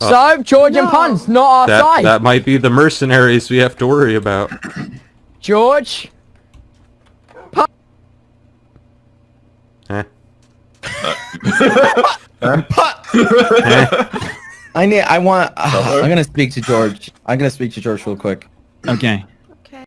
Uh, so, George and Pun's not our That side. that might be the mercenaries we have to worry about. George. Eh? Uh. eh. I need. I want. Uh, I'm gonna speak to George. I'm gonna speak to George real quick. Okay.